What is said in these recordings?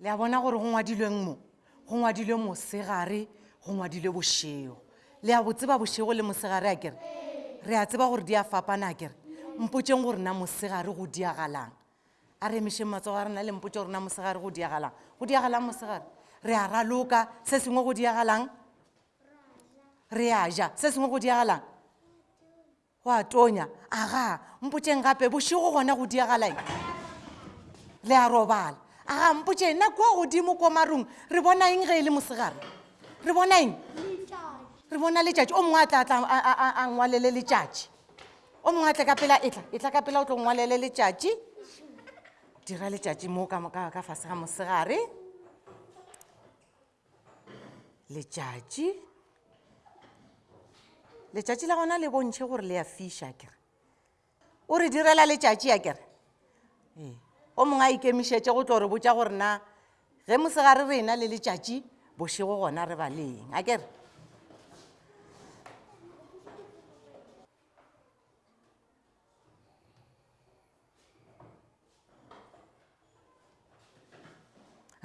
le a bona gore go ngwadilweng mo go ngwadilwe mosegare go ngwadilwe bošego le a botseba bošego le mosegare a kere re a tseba gore di a fapana a kere mpotšeng gore na mosegare go diagalang a re emešeng matsogo a rena le mpotse gore na mosegare go diagalang go diagalang mosegare re a raloka se sengwe go diagalang re a ja se sengwe go diagalang go a tonya aga mpotseng gape bošego gona go diagalang le a robala aga mpotse na kua godimo ko marung re bona eng ge e le mosegare re bona eng re bona letšatši o mongwe a tla tla a ngwalele letšatši o mongwe a tle ka pela etla etla ka pela o tlo ngwalele letšatši dira letšatši mo ka moka ka fase ga mosegare letšatši letšatši la gona le bontšhe gore le ya fiša kere o re direla letšatši ya kere ee o mongwe a ikemišetše go tlo re botša gore na Ge mosegare re ena le letšatši, bošego gona re baleng. A kere?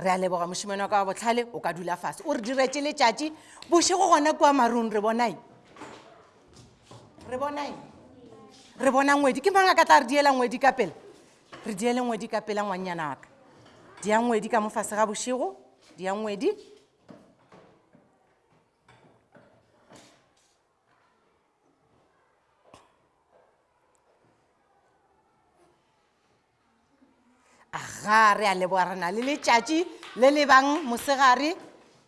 re a leboga mošimane wa ka wa botlhale o ka dula fase o re diretše letšatši bošego gona kua marung re bonae re bonae re bona ngwedi ke mang a ka tla re diela ngwedi ka pele re diele ngwedi ka pela ngwannyana wa ka dia ngwedi ka mo fase ga bošego dia ngwedi aga re a leboga re na le letšatši le lebang mosegare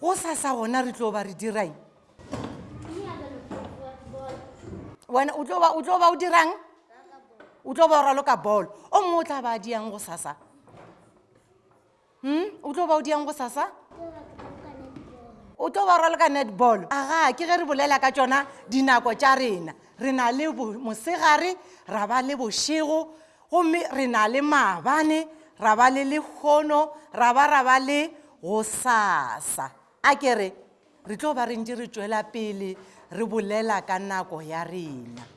go sa sa gona re tlo ba re diraeng wena o tlo ba o dirang o tlo ba o ralo ka bolo o mongwe o tla ba a diang go sasa um o tlo ba o diang go sasa o tlo ba o ralo ka netball aga ke ge re bolela ka tsona dinako tša rena re na le mosegare ra ba le bošego Gomme re na le maabane, ra ba le lehono, ra ba ra ba le gosasa. A ke re, re tlo ba re ntše re tšwela pele re bolela ka nako ya rena.